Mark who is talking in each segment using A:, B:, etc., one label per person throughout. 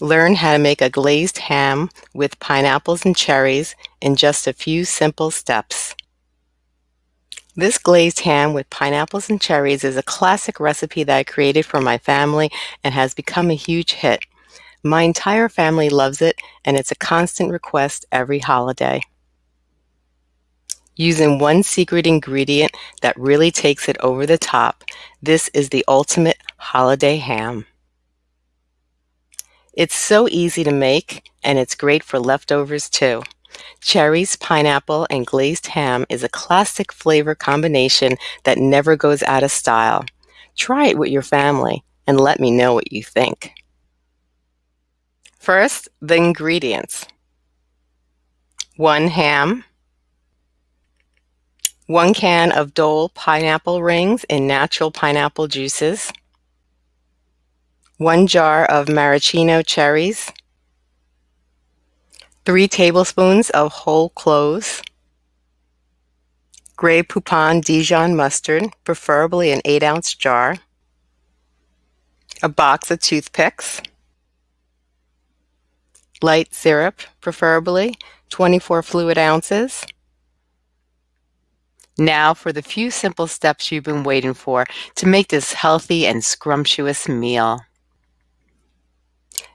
A: Learn how to make a glazed ham with pineapples and cherries in just a few simple steps. This glazed ham with pineapples and cherries is a classic recipe that I created for my family and has become a huge hit. My entire family loves it and it's a constant request every holiday. Using one secret ingredient that really takes it over the top, this is the ultimate holiday ham. It's so easy to make, and it's great for leftovers too. Cherries, pineapple, and glazed ham is a classic flavor combination that never goes out of style. Try it with your family and let me know what you think. First, the ingredients. One ham, one can of Dole pineapple rings in natural pineapple juices, 1 jar of maraschino cherries, 3 tablespoons of whole cloves, Grey Poupon Dijon mustard, preferably an 8-ounce jar, a box of toothpicks, light syrup, preferably 24 fluid ounces. Now for the few simple steps you've been waiting for to make this healthy and scrumptious meal.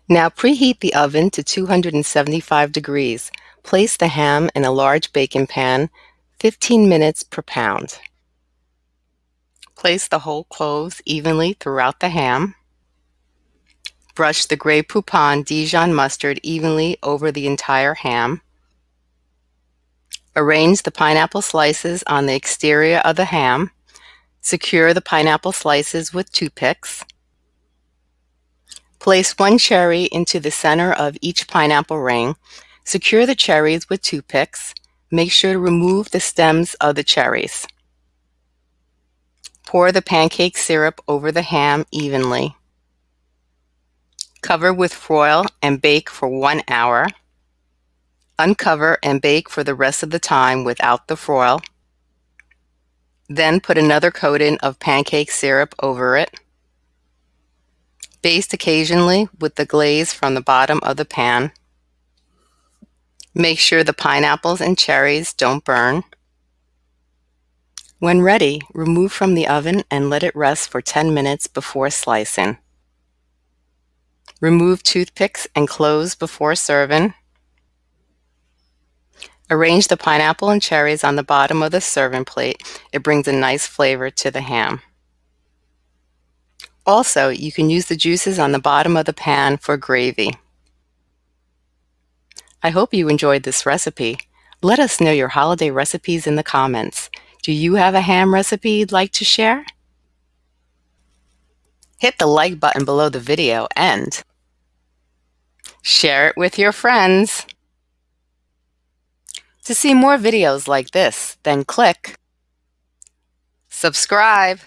A: Now preheat the oven to 275 degrees. Place the ham in a large baking pan, 15 minutes per pound. Place the whole cloves evenly throughout the ham. Brush the Grey Poupon Dijon mustard evenly over the entire ham. Arrange the pineapple slices on the exterior of the ham. Secure the pineapple slices with toothpicks. Place one cherry into the center of each pineapple ring. Secure the cherries with toothpicks. Make sure to remove the stems of the cherries. Pour the pancake syrup over the ham evenly. Cover with foil and bake for one hour. Uncover and bake for the rest of the time without the foil. Then put another coating of pancake syrup over it. Baste occasionally with the glaze from the bottom of the pan. Make sure the pineapples and cherries don't burn. When ready, remove from the oven and let it rest for 10 minutes before slicing. Remove toothpicks and close before serving. Arrange the pineapple and cherries on the bottom of the serving plate. It brings a nice flavor to the ham. Also, you can use the juices on the bottom of the pan for gravy. I hope you enjoyed this recipe. Let us know your holiday recipes in the comments. Do you have a ham recipe you'd like to share? Hit the like button below the video and share it with your friends. To see more videos like this, then click subscribe.